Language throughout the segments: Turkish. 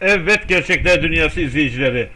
Evet gerçekler dünyası izleyicileri.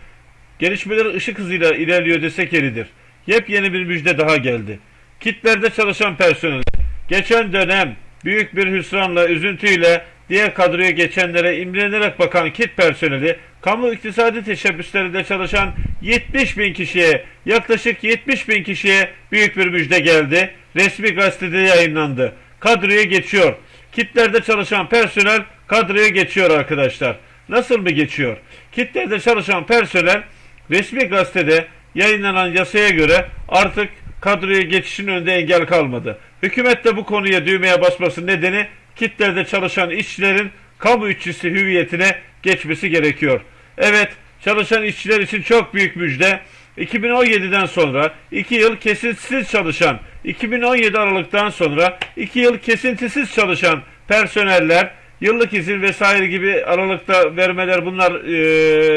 Gelişmeler ışık hızıyla ilerliyor desek yeridir. Yepyeni bir müjde daha geldi. Kitlerde çalışan personel. Geçen dönem büyük bir hüsranla, üzüntüyle diğer kadroya geçenlere imrenerek bakan kit personeli, kamu iktisadi teşebbüslerinde çalışan 70 bin kişiye, yaklaşık 70 bin kişiye büyük bir müjde geldi. Resmi gazetede yayınlandı. Kadroya geçiyor. Kitlerde çalışan personel kadroya geçiyor arkadaşlar. Nasıl mı geçiyor? Kitlerde çalışan personel resmi gazetede yayınlanan yasaya göre artık kadroya geçişin önünde engel kalmadı. Hükümet de bu konuya düğmeye basması nedeni kitlerde çalışan işçilerin kamu işçisi hüviyetine geçmesi gerekiyor. Evet, çalışan işçiler için çok büyük müjde. 2017'den sonra 2 yıl kesintisiz çalışan, 2017 Aralık'tan sonra 2 yıl kesintisiz çalışan personeller yıllık izin vesaire gibi aralıkta vermeler bunlar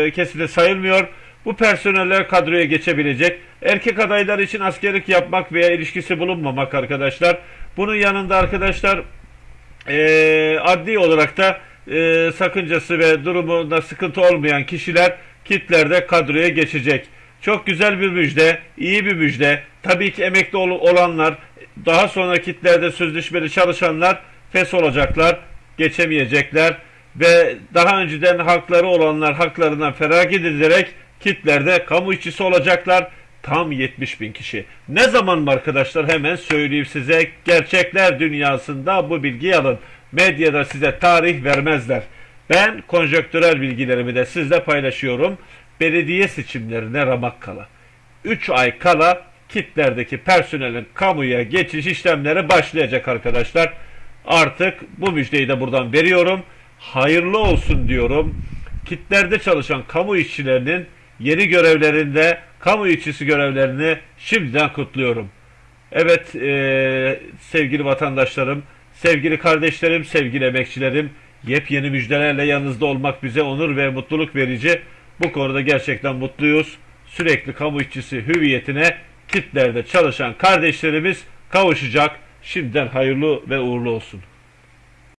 e, keside sayılmıyor. Bu personeller kadroya geçebilecek. Erkek adaylar için askerlik yapmak veya ilişkisi bulunmamak arkadaşlar. Bunun yanında arkadaşlar e, adli olarak da e, sakıncası ve durumunda sıkıntı olmayan kişiler kitlerde kadroya geçecek. Çok güzel bir müjde, iyi bir müjde. Tabii ki emekli ol- olanlar, daha sonra kitlerde sözleşmeli çalışanlar fes olacaklar, geçemeyecekler ve daha önceden hakları olanlar haklarından feragat edilerek kitlerde kamu işçisi olacaklar. Tam 70 bin kişi. Ne zaman mı arkadaşlar hemen söyleyeyim size gerçekler dünyasında bu bilgiyi alın. Medyada size tarih vermezler. Ben konjöktürel bilgilerimi de sizle paylaşıyorum. Belediye seçimlerine ramak kala. 3 ay kala kitlerdeki personelin kamuya geçiş işlemleri başlayacak arkadaşlar. Artık bu müjdeyi de buradan veriyorum. Hayırlı olsun diyorum. Kitlerde çalışan kamu işçilerinin yeni görevlerinde kamu işçisi görevlerini şimdiden kutluyorum. Evet eee, sevgili vatandaşlarım, sevgili kardeşlerim, sevgili emekçilerim, yepyeni müjdelerle yanınızda olmak bize onur ve mutluluk verici. Bu konuda gerçekten mutluyuz. Sürekli kamu işçisi hüviyetine kitlerde çalışan kardeşlerimiz kavuşacak. Şimdiden hayırlı ve uğurlu olsun.